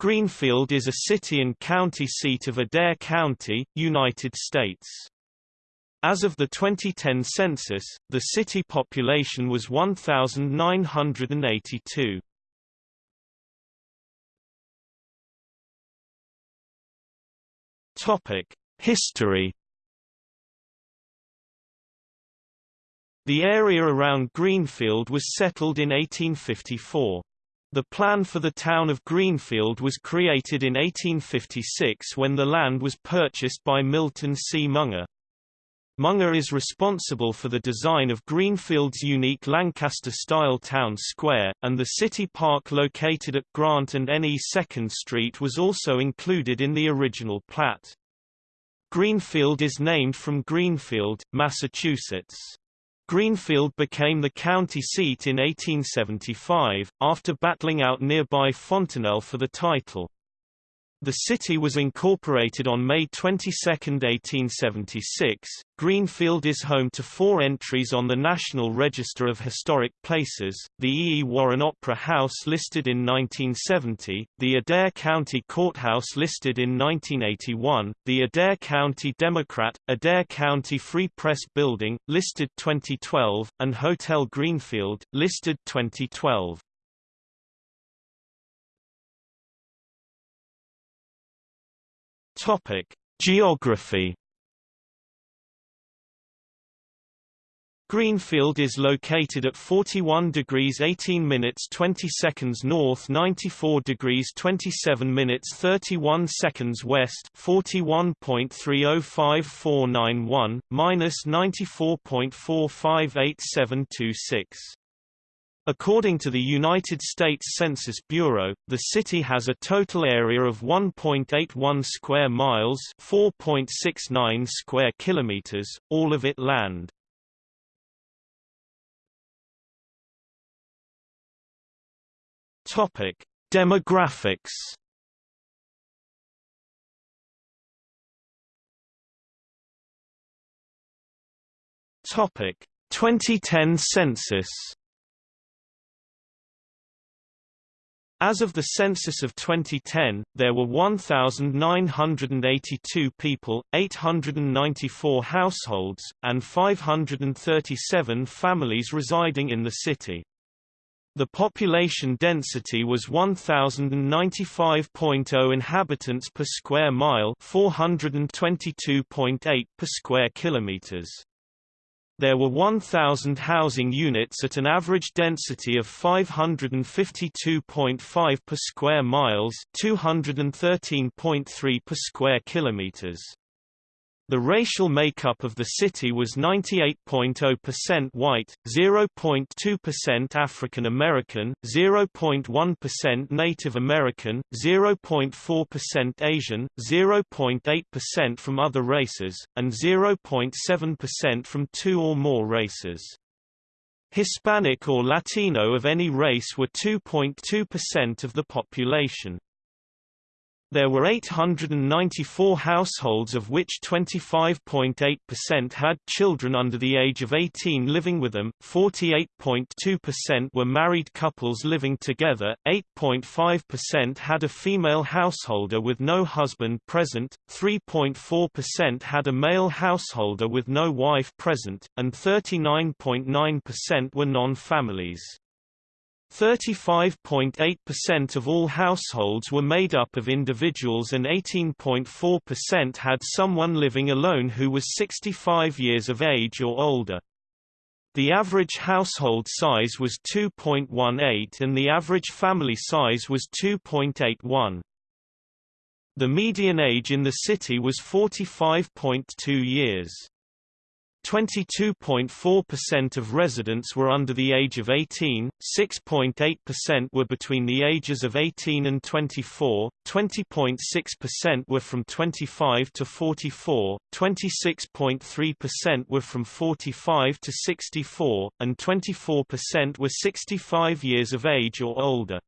Greenfield is a city and county seat of Adair County, United States. As of the 2010 census, the city population was 1,982. Topic: History. The area around Greenfield was settled in 1854. The plan for the town of Greenfield was created in 1856 when the land was purchased by Milton C. Munger. Munger is responsible for the design of Greenfield's unique Lancaster-style town square, and the city park located at Grant and NE 2nd Street was also included in the original plat. Greenfield is named from Greenfield, Massachusetts. Greenfield became the county seat in 1875, after battling out nearby Fontanelle for the title. The city was incorporated on May 22, 1876. Greenfield is home to four entries on the National Register of Historic Places, the E. E. Warren Opera House listed in 1970, the Adair County Courthouse listed in 1981, the Adair County Democrat, Adair County Free Press Building, listed 2012, and Hotel Greenfield, listed 2012. Topic: Geography. Greenfield is located at 41 degrees 18 minutes 20 seconds north 94 degrees 27 minutes 31 seconds west 41.305491, minus 94.458726. According to the United States Census Bureau, the city has a total area of 1.81 square miles, 4.69 square kilometers, all of it land. Topic: Demographics Topic: 2010 census As of the census of 2010, there were 1,982 people, 894 households, and 537 families residing in the city. The population density was 1095.0 inhabitants per square mile, 422.8 per square kilometers. There were 1,000 housing units at an average density of 552.5 per square miles 213.3 per square kilometers. The racial makeup of the city was 98.0% white, 0.2% African American, 0.1% Native American, 0.4% Asian, 0.8% from other races, and 0.7% from two or more races. Hispanic or Latino of any race were 2.2% of the population. There were 894 households of which 25.8% had children under the age of 18 living with them, 48.2% were married couples living together, 8.5% had a female householder with no husband present, 3.4% had a male householder with no wife present, and 39.9% were non-families. 35.8% of all households were made up of individuals and 18.4% had someone living alone who was 65 years of age or older. The average household size was 2.18 and the average family size was 2.81. The median age in the city was 45.2 years. 22.4% of residents were under the age of 18, 6.8% were between the ages of 18 and 24, 20.6% were from 25 to 44, 26.3% were from 45 to 64, and 24% were 65 years of age or older.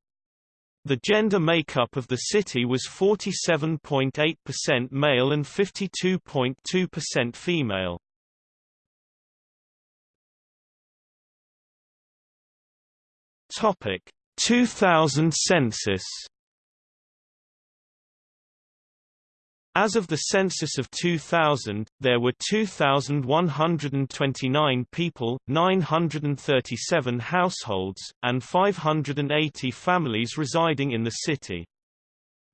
The gender makeup of the city was 47.8% male and 52.2% female. Topic 2000 census As of the census of 2000, there were 2,129 people, 937 households, and 580 families residing in the city.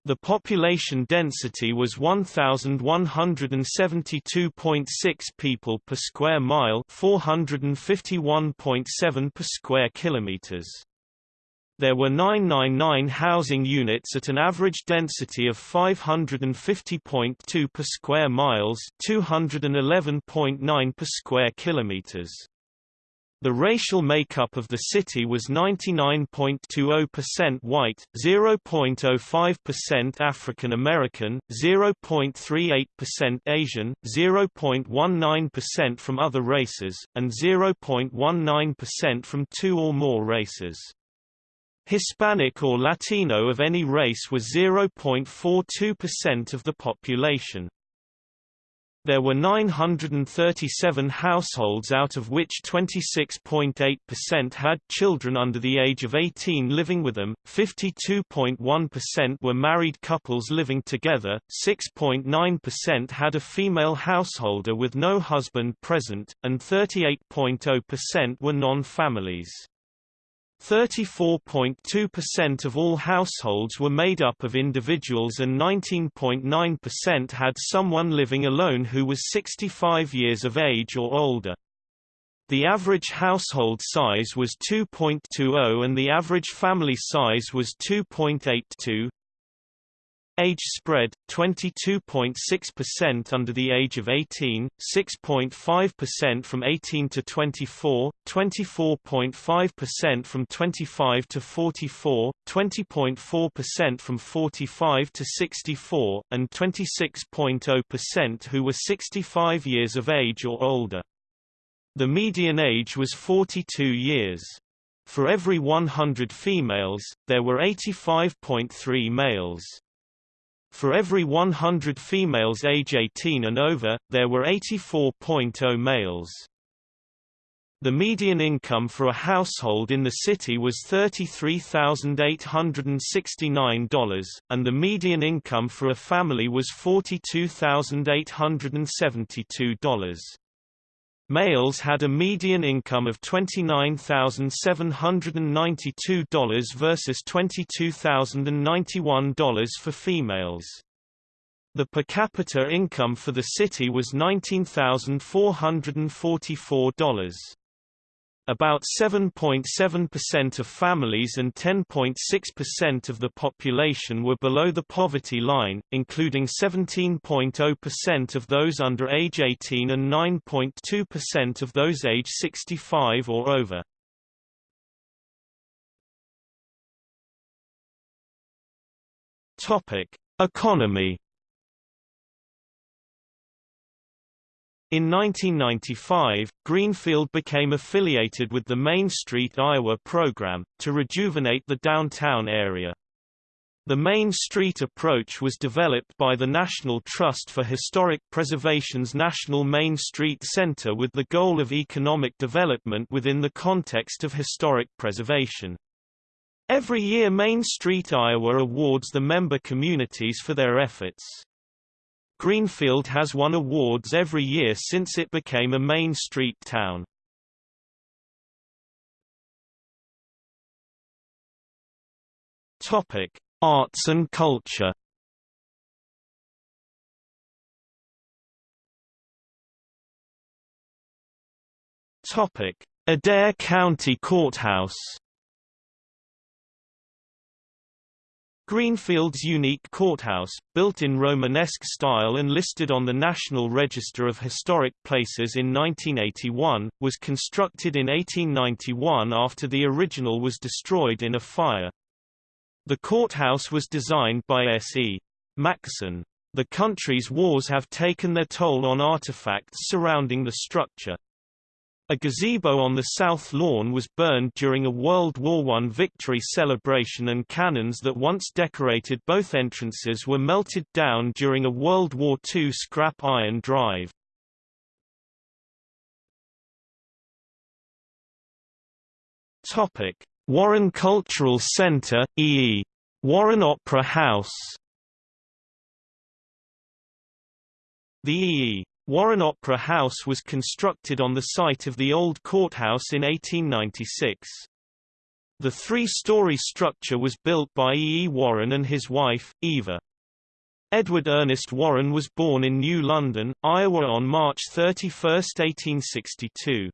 The population density was 1,172.6 people per square mile 451.7 per square kilometers. There were 999 housing units at an average density of 550.2 per square miles 211.9 per square kilometers. The racial makeup of the city was 99.20% white, 0.05% African American, 0.38% Asian, 0.19% from other races, and 0.19% from two or more races. Hispanic or Latino of any race was 0.42% of the population. There were 937 households out of which 26.8% had children under the age of 18 living with them, 52.1% were married couples living together, 6.9% had a female householder with no husband present, and 38.0% were non-families. 34.2% of all households were made up of individuals and 19.9% had someone living alone who was 65 years of age or older. The average household size was 2.20 and the average family size was 2.82. Age spread 22.6% under the age of 18, 6.5% from 18 to 24, 24.5% from 25 to 44, 20.4% from 45 to 64, and 26.0% who were 65 years of age or older. The median age was 42 years. For every 100 females, there were 85.3 males. For every 100 females age 18 and over, there were 84.0 males. The median income for a household in the city was $33,869, and the median income for a family was $42,872. Males had a median income of $29,792 versus $22,091 for females. The per capita income for the city was $19,444. About 7.7% of families and 10.6% of the population were below the poverty line, including 17.0% of those under age 18 and 9.2% of those age 65 or over. Topic: Economy In 1995, Greenfield became affiliated with the Main Street Iowa program, to rejuvenate the downtown area. The Main Street approach was developed by the National Trust for Historic Preservation's National Main Street Center with the goal of economic development within the context of historic preservation. Every year Main Street Iowa awards the member communities for their efforts. Greenfield has won awards every year since it became a Main Street town. Topic: Arts and culture. Topic: Adair County Courthouse. Greenfield's unique courthouse, built in Romanesque style and listed on the National Register of Historic Places in 1981, was constructed in 1891 after the original was destroyed in a fire. The courthouse was designed by S. E. Maxson. The country's wars have taken their toll on artifacts surrounding the structure. A gazebo on the south lawn was burned during a World War I victory celebration and cannons that once decorated both entrances were melted down during a World War II scrap iron drive. Warren Cultural Center, e.e. Warren Opera House The E.E. Warren Opera House was constructed on the site of the old courthouse in 1896. The three-story structure was built by E. E. Warren and his wife, Eva. Edward Ernest Warren was born in New London, Iowa on March 31, 1862.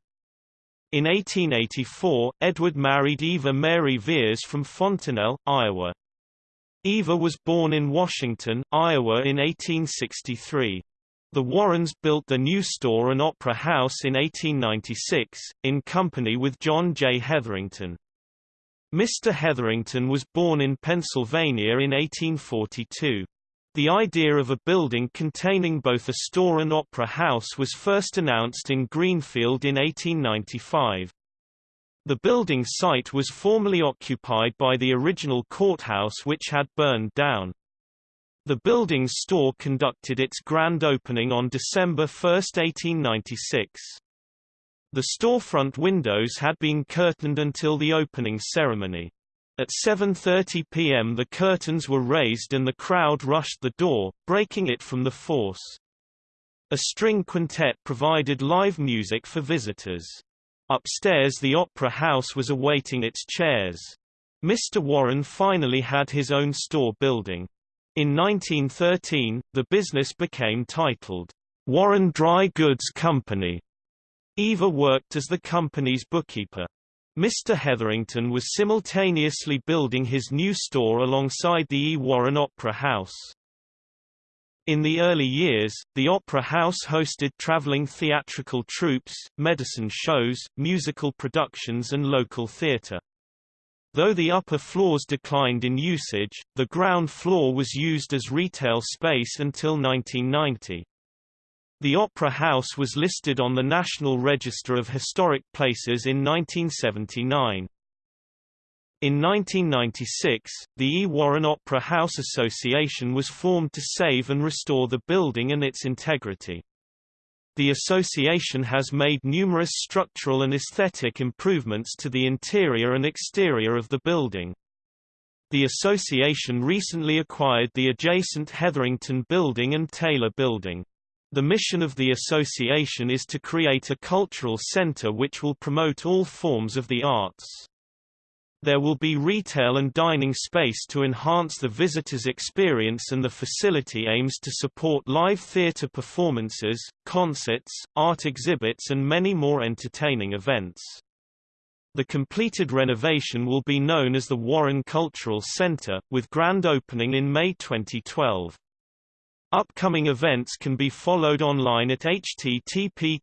In 1884, Edward married Eva Mary Veers from Fontanelle, Iowa. Eva was born in Washington, Iowa in 1863. The Warrens built the new store and opera house in 1896, in company with John J. Hetherington. Mr. Hetherington was born in Pennsylvania in 1842. The idea of a building containing both a store and opera house was first announced in Greenfield in 1895. The building site was formerly occupied by the original courthouse which had burned down. The building's store conducted its grand opening on December 1, 1896. The storefront windows had been curtained until the opening ceremony. At 7.30 p.m. the curtains were raised and the crowd rushed the door, breaking it from the force. A string quintet provided live music for visitors. Upstairs the opera house was awaiting its chairs. Mr. Warren finally had his own store building. In 1913, the business became titled, Warren Dry Goods Company. Eva worked as the company's bookkeeper. Mr. Hetherington was simultaneously building his new store alongside the E. Warren Opera House. In the early years, the Opera House hosted traveling theatrical troupes, medicine shows, musical productions and local theatre. Though the upper floors declined in usage, the ground floor was used as retail space until 1990. The Opera House was listed on the National Register of Historic Places in 1979. In 1996, the E. Warren Opera House Association was formed to save and restore the building and its integrity. The association has made numerous structural and aesthetic improvements to the interior and exterior of the building. The association recently acquired the adjacent Hetherington Building and Taylor Building. The mission of the association is to create a cultural center which will promote all forms of the arts. There will be retail and dining space to enhance the visitor's experience and the facility aims to support live theater performances, concerts, art exhibits and many more entertaining events. The completed renovation will be known as the Warren Cultural Center, with grand opening in May 2012. Upcoming events can be followed online at http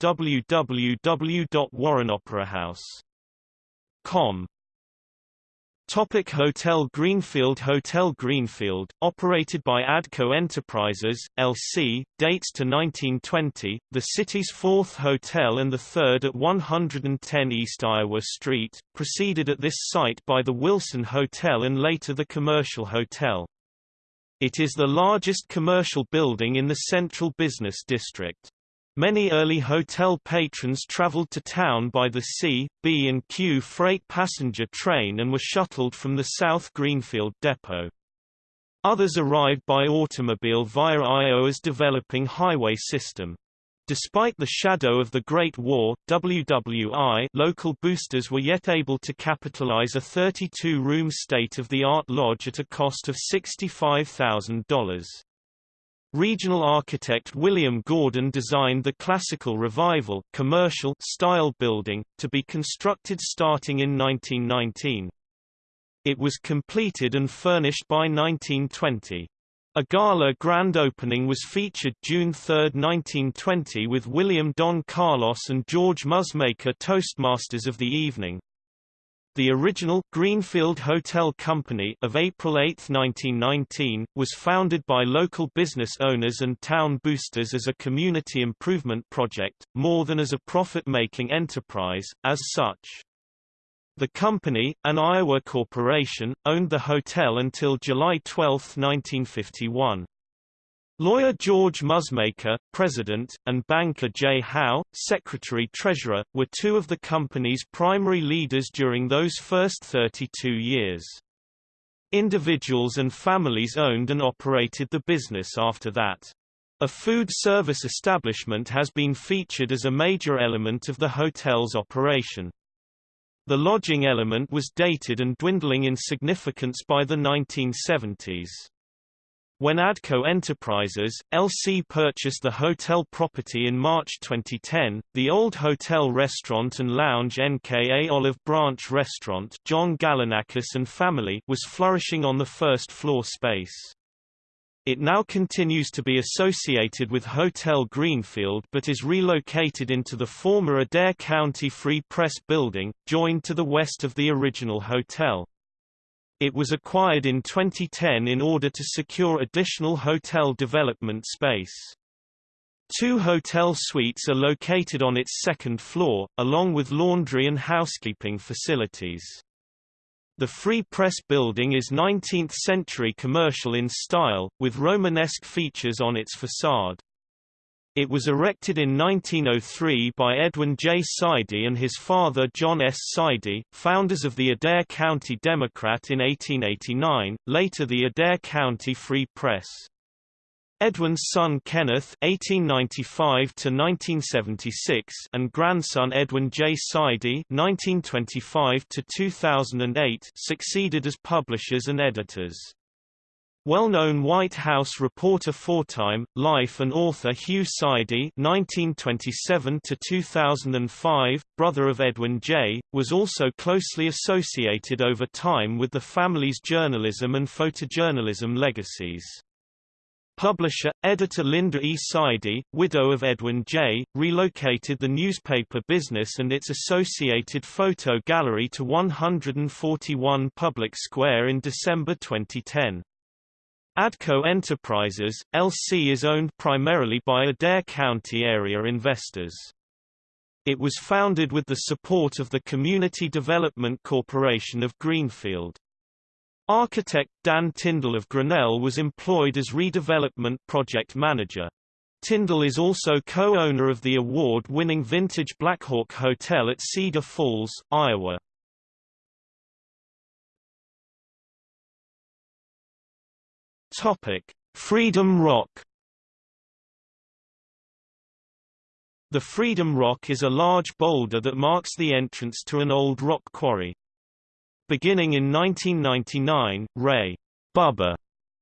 www.warrenoperahouse. Com. Topic Hotel Greenfield Hotel Greenfield, operated by Adco Enterprises, L.C., dates to 1920, the city's fourth hotel and the third at 110 East Iowa Street, preceded at this site by the Wilson Hotel and later the Commercial Hotel. It is the largest commercial building in the central business district. Many early hotel patrons traveled to town by the C, B and Q freight passenger train and were shuttled from the South Greenfield depot. Others arrived by automobile via Iowa's developing highway system. Despite the shadow of the Great War, WWI local boosters were yet able to capitalize a 32-room state-of-the-art lodge at a cost of $65,000. Regional architect William Gordon designed the Classical Revival commercial style building, to be constructed starting in 1919. It was completed and furnished by 1920. A gala grand opening was featured June 3, 1920 with William Don Carlos and George Musmaker Toastmasters of the evening. The original Greenfield Hotel Company of April 8, 1919, was founded by local business owners and town boosters as a community improvement project, more than as a profit-making enterprise, as such. The company, an Iowa corporation, owned the hotel until July 12, 1951. Lawyer George Musmaker, president, and banker J. Howe, secretary-treasurer, were two of the company's primary leaders during those first 32 years. Individuals and families owned and operated the business after that. A food service establishment has been featured as a major element of the hotel's operation. The lodging element was dated and dwindling in significance by the 1970s. When Adco Enterprises, LC purchased the hotel property in March 2010, the old hotel restaurant and lounge NKA Olive Branch Restaurant John Galanakis and family was flourishing on the first floor space. It now continues to be associated with Hotel Greenfield but is relocated into the former Adair County Free Press building, joined to the west of the original hotel. It was acquired in 2010 in order to secure additional hotel development space. Two hotel suites are located on its second floor, along with laundry and housekeeping facilities. The Free Press building is 19th-century commercial in style, with Romanesque features on its facade. It was erected in 1903 by Edwin J. Sidey and his father John S. Sidey, founders of the Adair County Democrat in 1889, later the Adair County Free Press. Edwin's son Kenneth (1895–1976) and grandson Edwin J. Sidey (1925–2008) succeeded as publishers and editors. Well-known White House reporter for-Time, life and author Hugh Sidey (1927–2005), brother of Edwin J., was also closely associated over time with the family's journalism and photojournalism legacies. Publisher, editor Linda E. Sidey, widow of Edwin J., relocated the newspaper business and its associated photo gallery to 141 Public Square in December 2010. Adco Enterprises, LC is owned primarily by Adair County area investors. It was founded with the support of the Community Development Corporation of Greenfield. Architect Dan Tyndall of Grinnell was employed as redevelopment project manager. Tyndall is also co-owner of the award-winning Vintage Blackhawk Hotel at Cedar Falls, Iowa. Topic: Freedom Rock. The Freedom Rock is a large boulder that marks the entrance to an old rock quarry. Beginning in 1999, Ray Bubba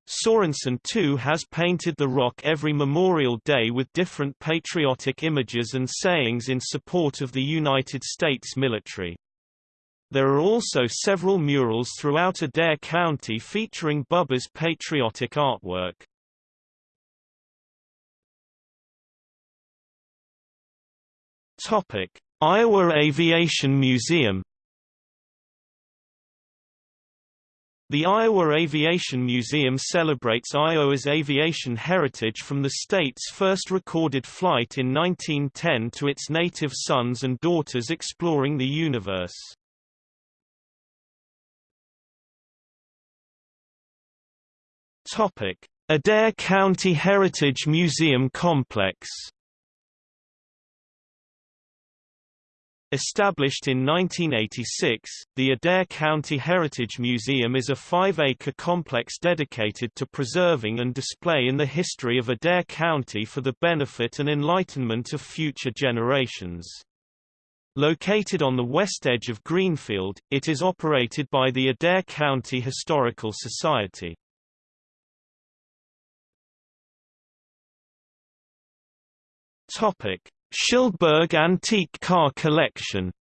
Sorensen II has painted the rock every Memorial Day with different patriotic images and sayings in support of the United States military. There are also several murals throughout Adair County featuring Bubba's patriotic artwork. Topic: Iowa Aviation Museum The Iowa Aviation Museum celebrates Iowa's aviation heritage from the state's first recorded flight in 1910 to its native sons and daughters exploring the universe. Adair County Heritage Museum Complex. Established in 1986, the Adair County Heritage Museum is a five-acre complex dedicated to preserving and display in the history of Adair County for the benefit and enlightenment of future generations. Located on the west edge of Greenfield, it is operated by the Adair County Historical Society. Topic: Schildberg Antique Car Collection.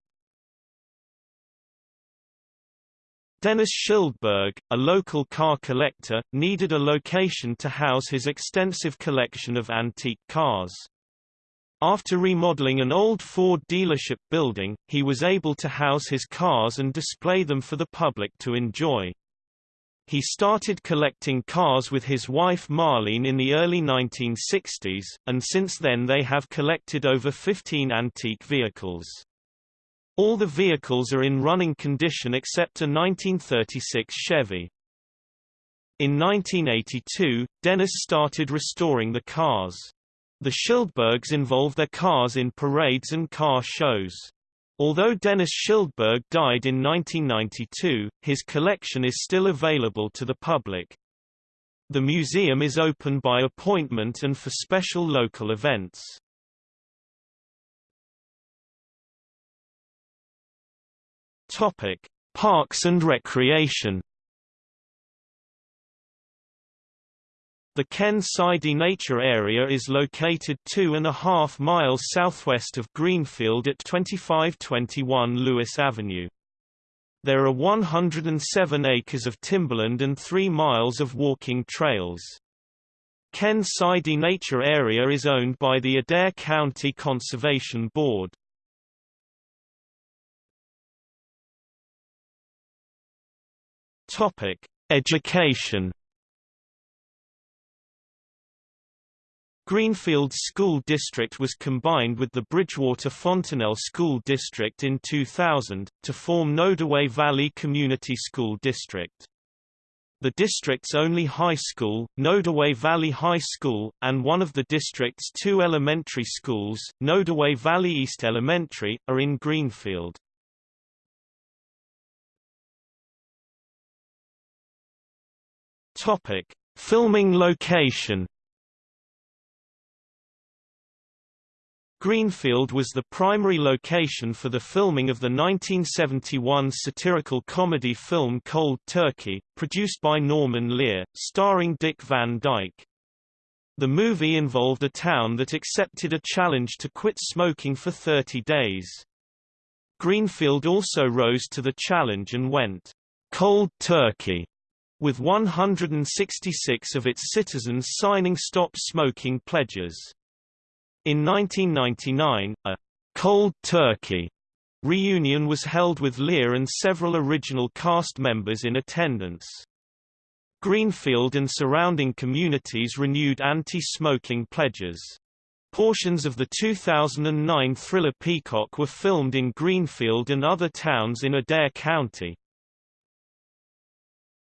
Dennis Schildberg, a local car collector, needed a location to house his extensive collection of antique cars. After remodeling an old Ford dealership building, he was able to house his cars and display them for the public to enjoy. He started collecting cars with his wife Marlene in the early 1960s, and since then they have collected over 15 antique vehicles. All the vehicles are in running condition except a 1936 Chevy. In 1982, Dennis started restoring the cars. The Schildbergs involve their cars in parades and car shows. Although Dennis Schildberg died in 1992, his collection is still available to the public. The museum is open by appointment and for special local events. Topic: Parks and Recreation. The Ken Sidey Nature Area is located two and a half miles southwest of Greenfield at 2521 Lewis Avenue. There are 107 acres of timberland and 3 miles of walking trails. Ken Sidey Nature Area is owned by the Adair County Conservation Board. Education Greenfield School District was combined with the Bridgewater Fontanelle School District in 2000, to form Nodaway Valley Community School District. The district's only high school, Nodaway Valley High School, and one of the district's two elementary schools, Nodaway Valley East Elementary, are in Greenfield. Filming location Greenfield was the primary location for the filming of the 1971 satirical comedy film Cold Turkey, produced by Norman Lear, starring Dick Van Dyke. The movie involved a town that accepted a challenge to quit smoking for 30 days. Greenfield also rose to the challenge and went cold turkey with 166 of its citizens signing stop smoking pledges. In 1999, a «Cold Turkey» reunion was held with Lear and several original cast members in attendance. Greenfield and surrounding communities renewed anti-smoking pledges. Portions of the 2009 thriller Peacock were filmed in Greenfield and other towns in Adair County.